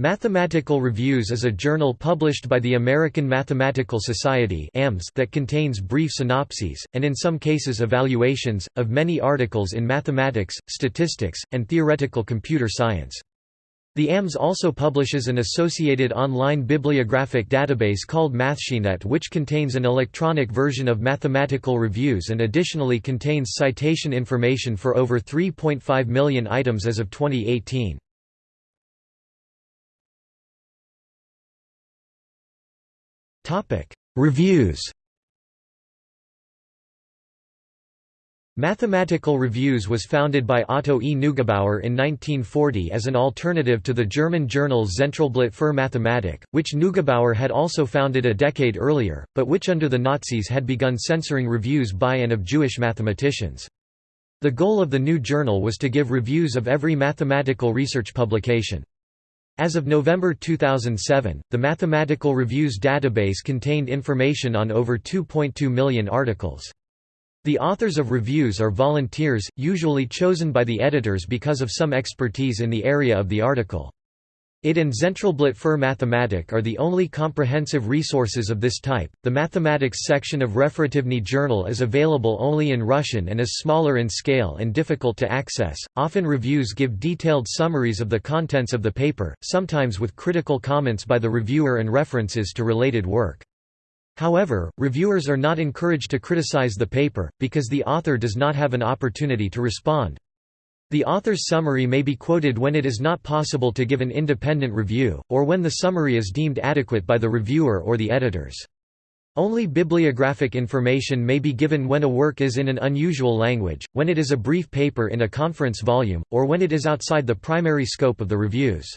Mathematical Reviews is a journal published by the American Mathematical Society that contains brief synopses, and in some cases evaluations, of many articles in mathematics, statistics, and theoretical computer science. The AMS also publishes an associated online bibliographic database called MathSciNet which contains an electronic version of mathematical reviews and additionally contains citation information for over 3.5 million items as of 2018. Reviews Mathematical Reviews was founded by Otto E. Neugebauer in 1940 as an alternative to the German journal Zentralblatt für Mathematik, which Neugebauer had also founded a decade earlier, but which under the Nazis had begun censoring reviews by and of Jewish mathematicians. The goal of the new journal was to give reviews of every mathematical research publication. As of November 2007, the Mathematical Reviews database contained information on over 2.2 million articles. The authors of reviews are volunteers, usually chosen by the editors because of some expertise in the area of the article. It and Zentralblatt für Mathematik are the only comprehensive resources of this type. The mathematics section of Referativny Journal is available only in Russian and is smaller in scale and difficult to access. Often reviews give detailed summaries of the contents of the paper, sometimes with critical comments by the reviewer and references to related work. However, reviewers are not encouraged to criticize the paper, because the author does not have an opportunity to respond. The author's summary may be quoted when it is not possible to give an independent review, or when the summary is deemed adequate by the reviewer or the editors. Only bibliographic information may be given when a work is in an unusual language, when it is a brief paper in a conference volume, or when it is outside the primary scope of the reviews.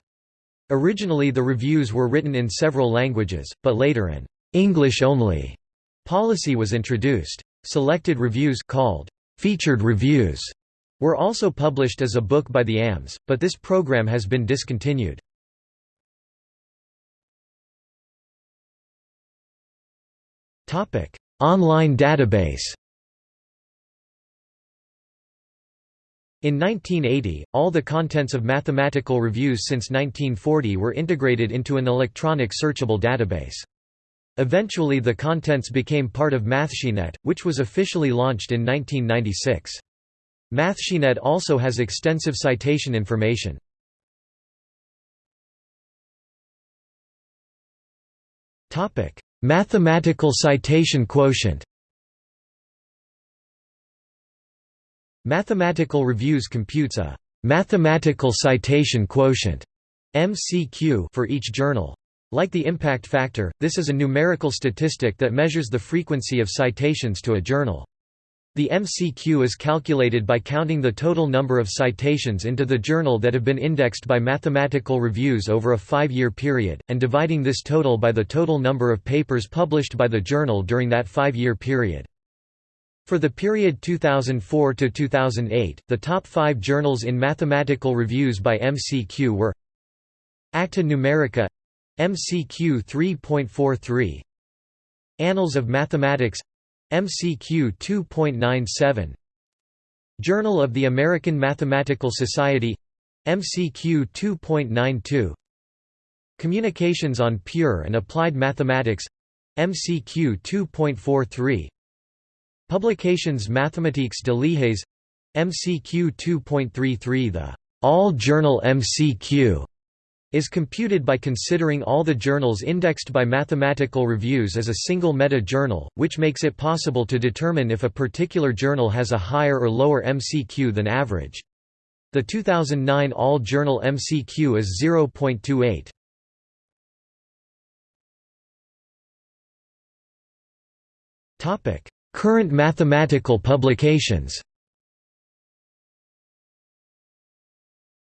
Originally the reviews were written in several languages, but later an English-only policy was introduced. Selected reviews called featured reviews were also published as a book by the AMS, but this program has been discontinued. Online database In 1980, all the contents of mathematical reviews since 1940 were integrated into an electronic searchable database. Eventually the contents became part of MathSciNet, which was officially launched in 1996. MathSciNet also has extensive citation information. Topic: Mathematical citation quotient Mathematical Reviews computes a «mathematical citation quotient» MCQ for each journal. Like the impact factor, this is a numerical statistic that measures the frequency of citations to a journal. The MCQ is calculated by counting the total number of citations into the journal that have been indexed by mathematical reviews over a five-year period, and dividing this total by the total number of papers published by the journal during that five-year period. For the period 2004 to 2008, the top five journals in mathematical reviews by MCQ were Acta Numerica MCQ 3.43 Annals of Mathematics MCQ 2.97 Journal of the American Mathematical Society. MCQ 2.92 Communications on Pure and Applied Mathematics. MCQ 2.43 Publications Mathématiques de l'IHES MCQ 2.33 The All Journal MCQ is computed by considering all the journals indexed by mathematical reviews as a single meta-journal, which makes it possible to determine if a particular journal has a higher or lower MCQ than average. The 2009 all-journal MCQ is 0.28. Current mathematical publications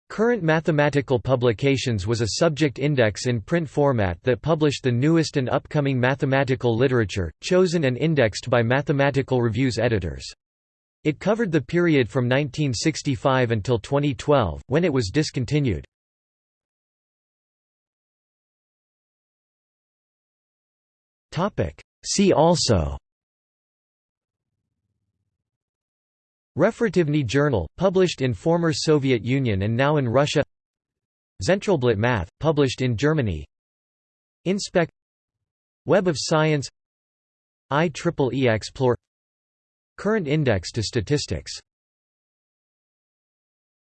Current Mathematical Publications was a subject index in print format that published the newest and upcoming mathematical literature, chosen and indexed by Mathematical Review's editors. It covered the period from 1965 until 2012, when it was discontinued. See also Referativny Journal, published in former Soviet Union and now in Russia. Zentralblatt Math, published in Germany. Inspec Web of Science. IEEE Xplore. Current index to statistics